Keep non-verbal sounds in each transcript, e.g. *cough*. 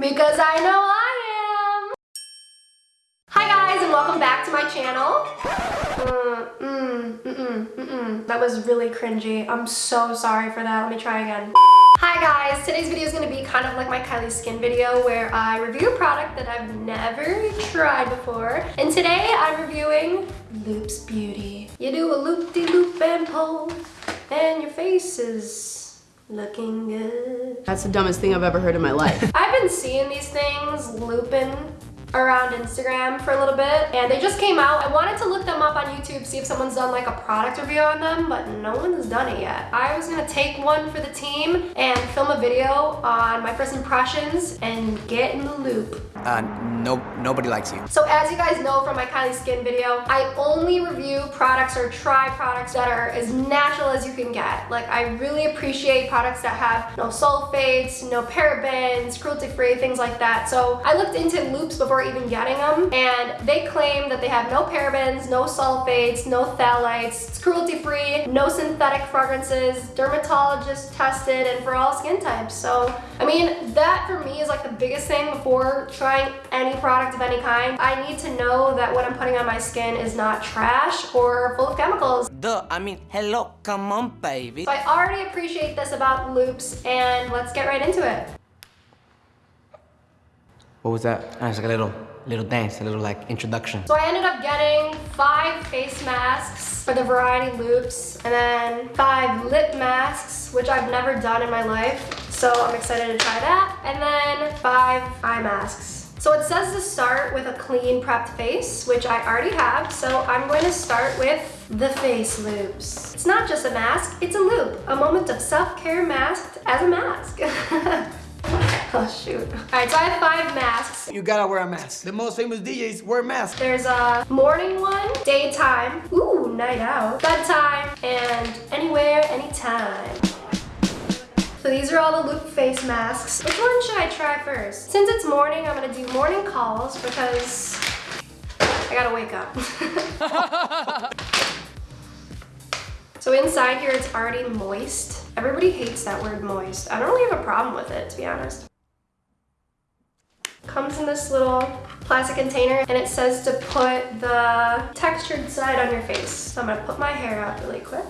Because I know I am! Hi guys and welcome back to my channel. Mm, mm, mm, mm, mm, mm. That was really cringy. I'm so sorry for that. Let me try again. Hi guys, today's video is going to be kind of like my Kylie Skin video where I review a product that I've never tried before. And today I'm reviewing Loops Beauty. You do a loop-de-loop -loop and pull and your face is looking good. That's the dumbest thing I've ever heard in my life. *laughs* I've been seeing these things looping around Instagram for a little bit and they just came out. I wanted to look them up on YouTube, see if someone's done like a product review on them, but no one's done it yet. I was gonna take one for the team and film a video on my first impressions and get in the loop. Uh, no, nobody likes you. So as you guys know from my Kylie Skin video, I only review products or try products that are as natural as you can get. Like I really appreciate products that have no sulfates, no parabens, cruelty-free, things like that. So I looked into loops before even getting them and they claim that they have no parabens, no sulfates, no phthalates, it's cruelty free, no synthetic fragrances, dermatologist tested and for all skin types. So I mean that for me is like the biggest thing before trying any product of any kind. I need to know that what I'm putting on my skin is not trash or full of chemicals. Duh, I mean, hello, come on baby. So I already appreciate this about loops and let's get right into it. What was that? Oh, it's like a little, little dance, a little like introduction. So I ended up getting five face masks for the variety loops and then five lip masks, which I've never done in my life. So I'm excited to try that. And then five eye masks. So it says to start with a clean prepped face, which I already have. So I'm going to start with the face loops. It's not just a mask, it's a loop. A moment of self-care masked as a mask. *laughs* Oh shoot. Alright, so I have five masks. You gotta wear a mask. The most famous DJs wear masks. There's a morning one, daytime, ooh, night out, bedtime, and anywhere, anytime. So these are all the loop face masks. Which one should I try first? Since it's morning, I'm gonna do morning calls because I gotta wake up. *laughs* so inside here, it's already moist. Everybody hates that word moist. I don't really have a problem with it, to be honest. Comes in this little plastic container and it says to put the textured side on your face. So I'm gonna put my hair up really quick.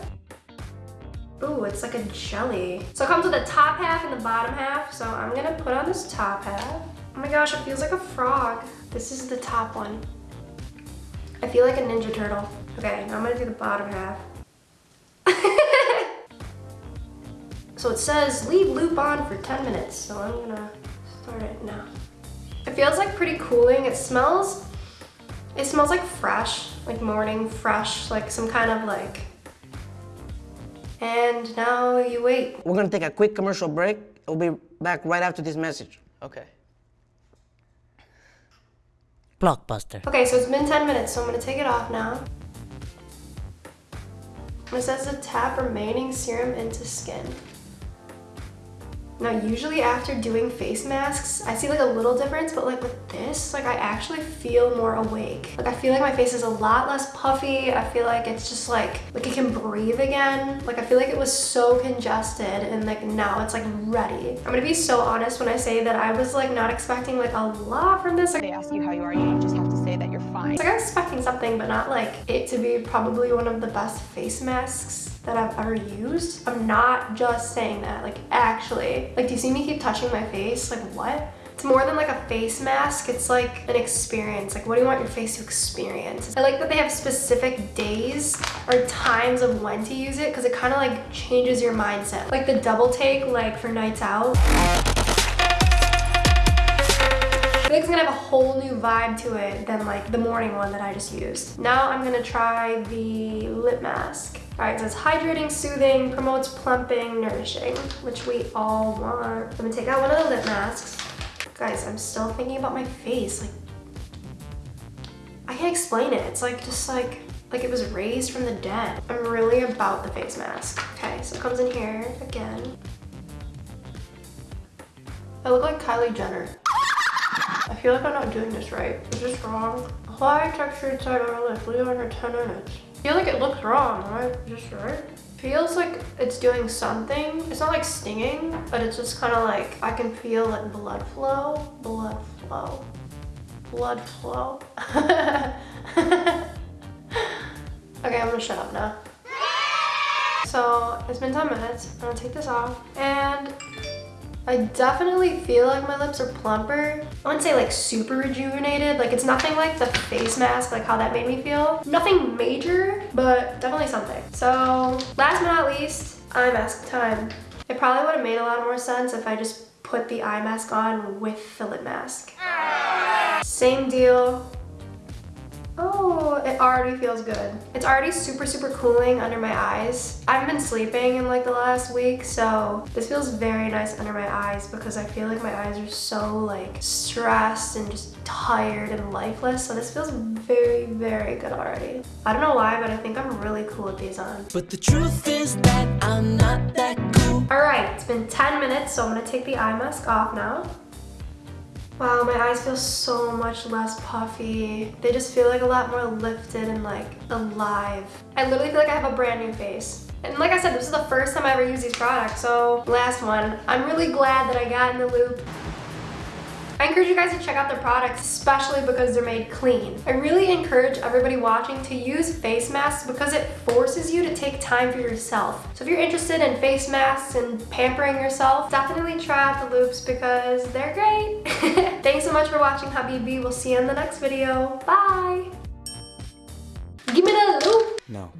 Ooh, it's like a jelly. So it comes with the top half and the bottom half. So I'm gonna put on this top half. Oh my gosh, it feels like a frog. This is the top one. I feel like a Ninja Turtle. Okay, now I'm gonna do the bottom half. *laughs* so it says leave loop on for 10 minutes. So I'm gonna start it now. It feels like pretty cooling. It smells, it smells like fresh, like morning fresh, like some kind of like, and now you wait. We're gonna take a quick commercial break. We'll be back right after this message. Okay. Blockbuster. Okay, so it's been 10 minutes, so I'm gonna take it off now. It says to tap remaining serum into skin. Now, usually after doing face masks, I see like a little difference, but like with this, like I actually feel more awake. Like I feel like my face is a lot less puffy. I feel like it's just like, like it can breathe again. Like I feel like it was so congested and like now it's like ready. I'm gonna be so honest when I say that I was like not expecting like a lot from this. They ask you how you are, you just that you're fine. Like I'm expecting something, but not like it to be probably one of the best face masks that I've ever used. I'm not just saying that, like actually. Like, do you see me keep touching my face? Like, what? It's more than like a face mask, it's like an experience. Like, what do you want your face to experience? I like that they have specific days or times of when to use it because it kind of like changes your mindset. Like the double take, like for nights out. Whole new vibe to it than like the morning one that I just used. Now I'm gonna try the lip mask. All right, so it's hydrating, soothing, promotes plumping, nourishing, which we all want. I'm gonna take out one of the lip masks. Guys, I'm still thinking about my face. Like, I can't explain it. It's like, just like, like it was raised from the dead. I'm really about the face mask. Okay, so it comes in here again. I look like Kylie Jenner. I feel like I'm not doing this right. Is this wrong? High textured side on our lip, leave under 10 minutes I feel like it looks wrong, right? Just right? Feels like it's doing something. It's not like stinging, but it's just kind of like I can feel like blood flow, blood flow, blood flow. *laughs* Okay, I'm gonna shut up now. So it's been 10 minutes. I'm gonna take this off and I definitely feel like my lips are plumper. I wouldn't say like super rejuvenated. Like it's nothing like the face mask, like how that made me feel. Nothing major, but definitely something. So last but not least, eye mask time. It probably would have made a lot more sense if I just put the eye mask on with the lip mask. Same deal, Oh, it already feels good. It's already super, super cooling under my eyes. I haven't been sleeping in like the last week, so this feels very nice under my eyes because I feel like my eyes are so like stressed and just tired and lifeless. So this feels very, very good already. I don't know why, but I think I'm really cool with these on. But the truth is that I'm not that cool. All right, it's been 10 minutes, so I'm gonna take the eye mask off now. Wow, my eyes feel so much less puffy. They just feel like a lot more lifted and like alive. I literally feel like I have a brand new face. And like I said, this is the first time I ever used these products, so last one. I'm really glad that I got in the loop. I encourage you guys to check out their products, especially because they're made clean. I really encourage everybody watching to use face masks because it forces you to take time for yourself. So if you're interested in face masks and pampering yourself, definitely try out the loops because they're great. *laughs* Thanks so much for watching Habibi. We'll see you in the next video. Bye! Give me the loop! No.